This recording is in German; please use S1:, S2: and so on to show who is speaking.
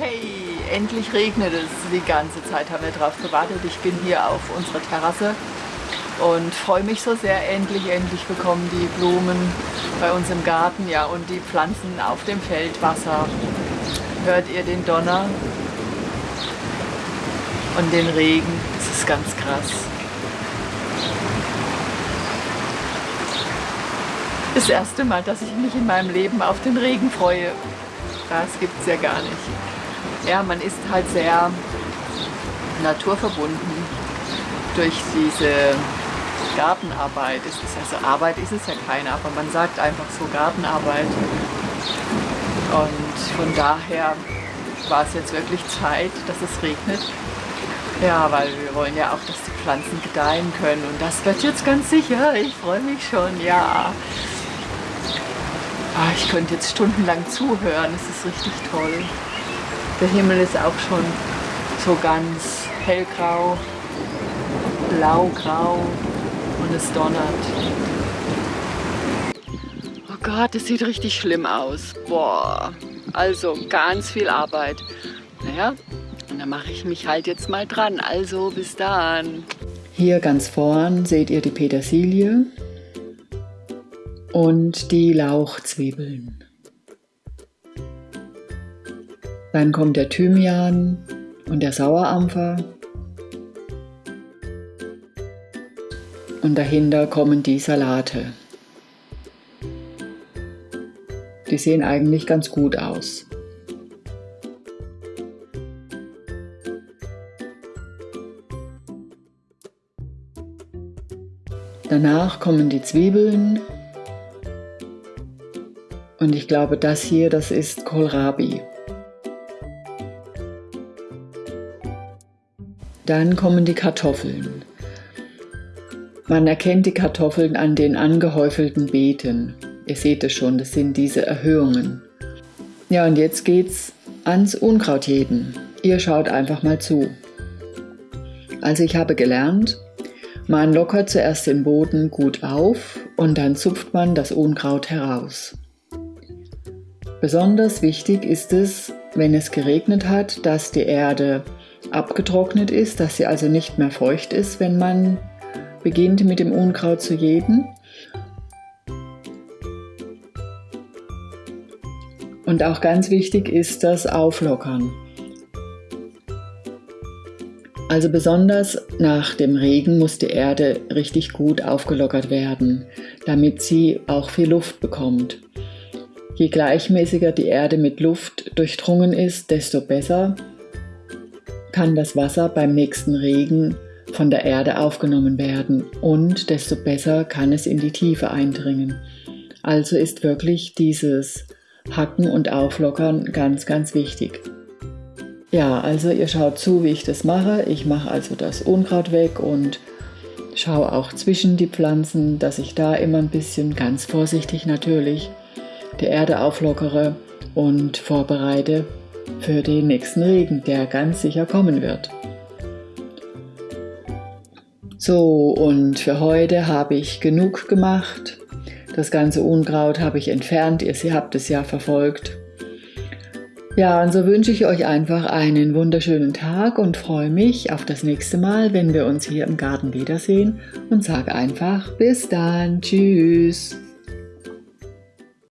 S1: Hey, endlich regnet es. Die ganze Zeit haben wir drauf gewartet. Ich bin hier auf unserer Terrasse und freue mich so sehr. Endlich, endlich bekommen die Blumen bei uns im Garten ja, und die Pflanzen auf dem Feld Wasser. Hört ihr den Donner und den Regen? Das ist ganz krass. Das erste Mal, dass ich mich in meinem Leben auf den Regen freue. Das gibt es ja gar nicht. Ja, man ist halt sehr naturverbunden durch diese Gartenarbeit. Es ist also Arbeit ist es ja keine, aber man sagt einfach so Gartenarbeit. Und von daher war es jetzt wirklich Zeit, dass es regnet. Ja, weil wir wollen ja auch, dass die Pflanzen gedeihen können. Und das wird jetzt ganz sicher. Ich freue mich schon, ja. Ah, ich könnte jetzt stundenlang zuhören, es ist richtig toll. Der Himmel ist auch schon so ganz hellgrau, blaugrau und es donnert. Oh Gott, das sieht richtig schlimm aus. Boah, also ganz viel Arbeit. Naja, und dann mache ich mich halt jetzt mal dran. Also bis dann. Hier ganz vorn seht ihr die Petersilie und die Lauchzwiebeln. Dann kommt der Thymian und der Sauerampfer. Und dahinter kommen die Salate. Die sehen eigentlich ganz gut aus. Danach kommen die Zwiebeln und ich glaube, das hier, das ist Kohlrabi. Dann kommen die Kartoffeln. Man erkennt die Kartoffeln an den angehäufelten Beeten. Ihr seht es schon, das sind diese Erhöhungen. Ja, und jetzt geht's ans Unkrautjäten. Ihr schaut einfach mal zu. Also ich habe gelernt, man lockert zuerst den Boden gut auf und dann zupft man das Unkraut heraus. Besonders wichtig ist es, wenn es geregnet hat, dass die Erde abgetrocknet ist, dass sie also nicht mehr feucht ist, wenn man beginnt mit dem Unkraut zu jäten. Und auch ganz wichtig ist das Auflockern. Also besonders nach dem Regen muss die Erde richtig gut aufgelockert werden, damit sie auch viel Luft bekommt. Je gleichmäßiger die Erde mit Luft durchdrungen ist, desto besser kann das Wasser beim nächsten Regen von der Erde aufgenommen werden und desto besser kann es in die Tiefe eindringen. Also ist wirklich dieses Hacken und Auflockern ganz, ganz wichtig. Ja, also ihr schaut zu, wie ich das mache. Ich mache also das Unkraut weg und schaue auch zwischen die Pflanzen, dass ich da immer ein bisschen, ganz vorsichtig natürlich, die Erde auflockere und vorbereite für den nächsten Regen, der ganz sicher kommen wird. So, und für heute habe ich genug gemacht. Das ganze Unkraut habe ich entfernt, ihr habt es ja verfolgt. Ja, und so wünsche ich euch einfach einen wunderschönen Tag und freue mich auf das nächste Mal, wenn wir uns hier im Garten wiedersehen und sage einfach bis dann, tschüss.